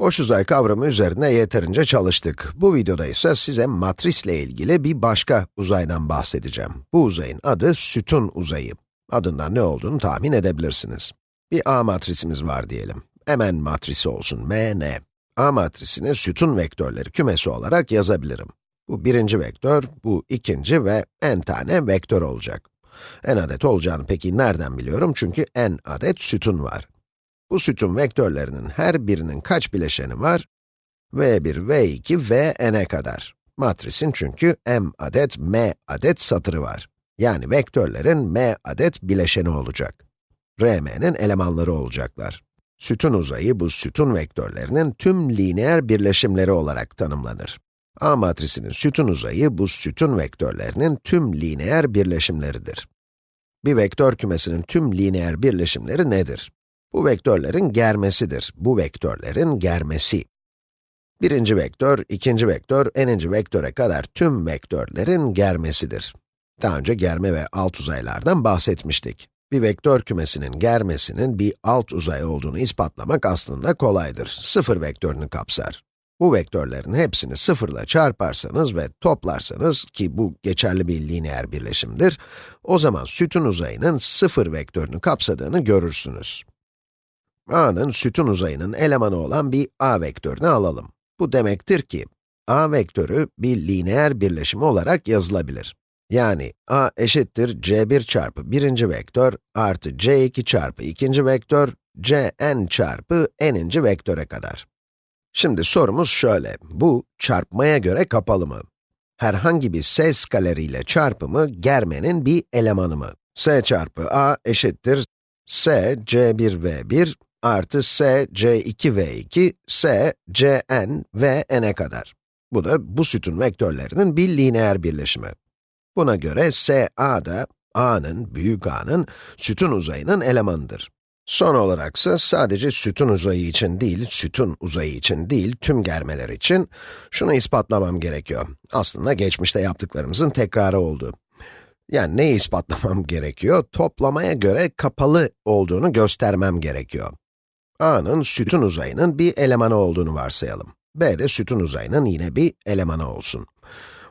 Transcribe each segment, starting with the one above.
Boş uzay kavramı üzerinde yeterince çalıştık. Bu videoda ise size matrisle ilgili bir başka uzaydan bahsedeceğim. Bu uzayın adı sütun uzayı. Adından ne olduğunu tahmin edebilirsiniz. Bir A matrisimiz var diyelim. Mn matrisi olsun, Mn. A matrisini sütun vektörleri kümesi olarak yazabilirim. Bu birinci vektör, bu ikinci ve n tane vektör olacak. n adet olacağını peki nereden biliyorum? Çünkü n adet sütun var. Bu sütun vektörlerinin her birinin kaç bileşeni var? v1, v2, vn'e kadar. Matrisin çünkü m adet, m adet satırı var. Yani vektörlerin m adet bileşeni olacak. Rm'nin elemanları olacaklar. Sütun uzayı bu sütun vektörlerinin tüm lineer birleşimleri olarak tanımlanır. A matrisinin sütun uzayı bu sütun vektörlerinin tüm lineer birleşimleridir. Bir vektör kümesinin tüm lineer birleşimleri nedir? Bu vektörlerin germesidir. Bu vektörlerin germesi. Birinci vektör, ikinci vektör, eninci vektöre kadar tüm vektörlerin germesidir. Daha önce germe ve alt uzaylardan bahsetmiştik. Bir vektör kümesinin germesinin bir alt uzay olduğunu ispatlamak aslında kolaydır. Sıfır vektörünü kapsar. Bu vektörlerin hepsini sıfırla çarparsanız ve toplarsanız, ki bu geçerli bir lineer birleşimdir, o zaman sütun uzayının sıfır vektörünü kapsadığını görürsünüz. A'nın sütun uzayının elemanı olan bir a vektörünü alalım. Bu demektir ki, a vektörü bir lineer birleşimi olarak yazılabilir. Yani a eşittir c1 çarpı birinci vektör artı c2 çarpı ikinci vektör, cn çarpı n'inci vektöre kadar. Şimdi sorumuz şöyle, bu çarpmaya göre kapalı mı? Herhangi bir s skaleriyle çarpımı germenin bir elemanı mı? s çarpı a eşittir s c1v1 artı s c2v2 s cn v n'e kadar. Bu da bu sütun vektörlerinin bir lineer birleşimi. Buna göre s a da a'nın, büyük a'nın sütun uzayının elemanıdır. Son olaraksa sadece sütun uzayı için değil, sütun uzayı için değil, tüm germeler için şunu ispatlamam gerekiyor. Aslında geçmişte yaptıklarımızın tekrarı oldu. Yani neyi ispatlamam gerekiyor? Toplamaya göre kapalı olduğunu göstermem gerekiyor. A'nın sütun uzayının bir elemanı olduğunu varsayalım. b de sütun uzayının yine bir elemanı olsun.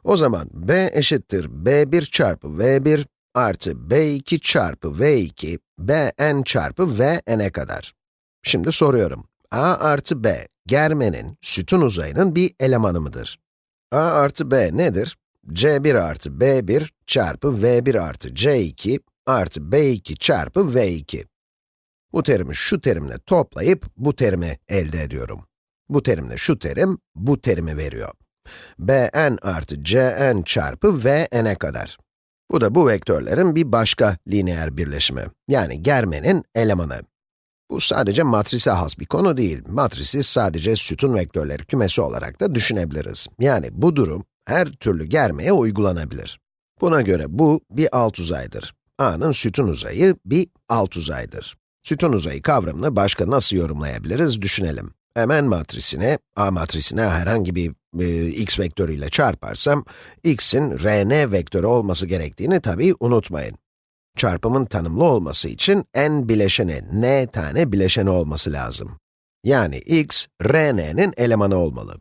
O zaman b eşittir b1 çarpı v1 artı b2 çarpı v2, bn çarpı vn'e kadar. Şimdi soruyorum, a artı b, germenin, sütun uzayının bir elemanı mıdır? a artı b nedir? c1 artı b1 çarpı v1 artı c2 artı b2 çarpı v2. Bu terimi şu terimle toplayıp bu terimi elde ediyorum. Bu terimle şu terim, bu terimi veriyor. bn artı cn çarpı vn'e kadar. Bu da bu vektörlerin bir başka lineer birleşimi, yani germenin elemanı. Bu sadece matrise has bir konu değil. Matrisi sadece sütun vektörleri kümesi olarak da düşünebiliriz. Yani bu durum her türlü germeye uygulanabilir. Buna göre bu bir alt uzaydır. A'nın sütun uzayı bir alt uzaydır. Sütun uzayı kavramını başka nasıl yorumlayabiliriz düşünelim. Mn matrisine, A matrisine herhangi bir e, x vektörüyle çarparsam, x'in Rn vektörü olması gerektiğini tabii unutmayın. Çarpımın tanımlı olması için n bileşeni, n tane bileşeni olması lazım. Yani x, Rn'nin elemanı olmalı.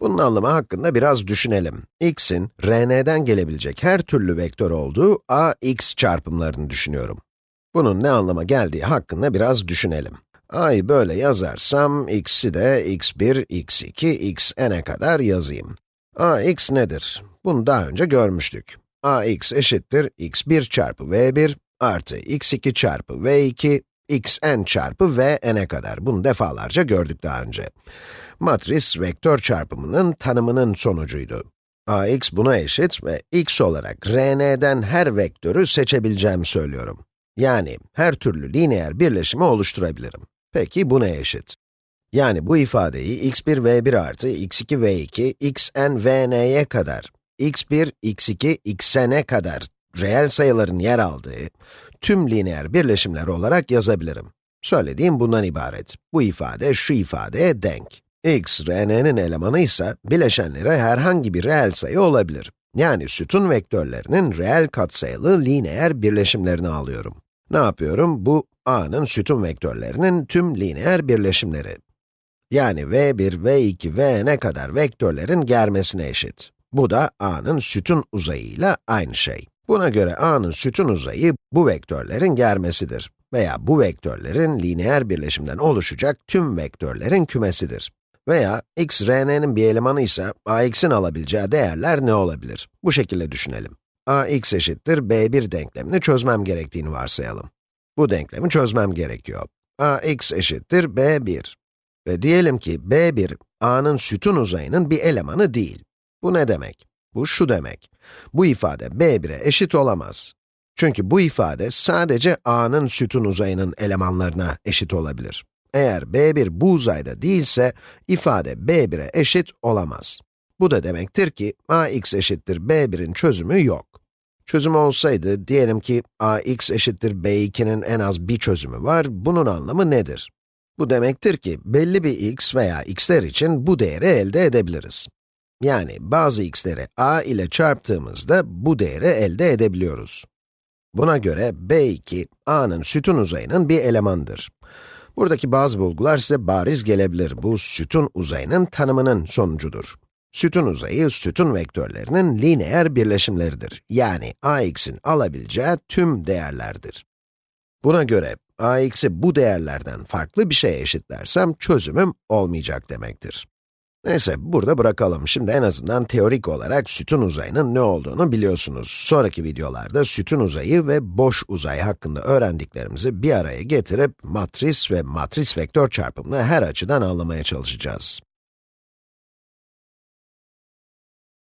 Bunun anlamı hakkında biraz düşünelim. x'in Rn'den gelebilecek her türlü vektör olduğu a, x çarpımlarını düşünüyorum. Bunun ne anlama geldiği hakkında biraz düşünelim a'yı böyle yazarsam, x'i de x1, x2, xn'e kadar yazayım. ax nedir? Bunu daha önce görmüştük. ax eşittir x1 çarpı v1 artı x2 çarpı v2, xn çarpı vn'e kadar. Bunu defalarca gördük daha önce. Matris, vektör çarpımının tanımının sonucuydu. ax buna eşit ve x olarak rn'den her vektörü seçebileceğimi söylüyorum. Yani her türlü lineer birleşimi oluşturabilirim. Peki bu ne eşit? Yani bu ifadeyi x1 v1 artı x2 v2 xn vn'ye kadar, x1, x2, xn'e kadar reel sayıların yer aldığı tüm lineer birleşimler olarak yazabilirim. Söylediğim bundan ibaret. Bu ifade şu ifadeye denk. x, rn'nin elemanı ise bileşenleri herhangi bir reel sayı olabilir. Yani sütun vektörlerinin reel katsayılı lineer birleşimlerini alıyorum. Ne yapıyorum? Bu a'nın sütun vektörlerinin tüm lineer birleşimleri. Yani v1, v2, vn'e kadar vektörlerin germesine eşit. Bu da a'nın sütun uzayıyla aynı şey. Buna göre a'nın sütun uzayı bu vektörlerin germesidir. Veya bu vektörlerin lineer birleşimden oluşacak tüm vektörlerin kümesidir. Veya x, rn'nin bir elemanı ise ax'in alabileceği değerler ne olabilir? Bu şekilde düşünelim. Ax eşittir b1 denklemini çözmem gerektiğini varsayalım. Bu denklemi çözmem gerekiyor. ax eşittir b1. Ve diyelim ki b1, a'nın sütun uzayının bir elemanı değil. Bu ne demek? Bu şu demek. Bu ifade b1'e eşit olamaz. Çünkü bu ifade sadece a'nın sütun uzayının elemanlarına eşit olabilir. Eğer b1 bu uzayda değilse, ifade b1'e eşit olamaz. Bu da demektir ki ax eşittir b1'in çözümü yok. Çözüm olsaydı, diyelim ki ax eşittir b2'nin en az bir çözümü var, bunun anlamı nedir? Bu demektir ki belli bir x veya x'ler için bu değeri elde edebiliriz. Yani bazı x'leri a ile çarptığımızda bu değeri elde edebiliyoruz. Buna göre b2, a'nın sütun uzayının bir elemanıdır. Buradaki bazı bulgular size bariz gelebilir. Bu sütun uzayının tanımının sonucudur. Sütun uzayı, sütun vektörlerinin lineer birleşimleridir. Yani ax'in alabileceği tüm değerlerdir. Buna göre ax'i bu değerlerden farklı bir şeye eşitlersem çözümüm olmayacak demektir. Neyse, burada bırakalım. Şimdi en azından teorik olarak sütun uzayının ne olduğunu biliyorsunuz. Sonraki videolarda sütun uzayı ve boş uzay hakkında öğrendiklerimizi bir araya getirip matris ve matris vektör çarpımını her açıdan anlamaya çalışacağız.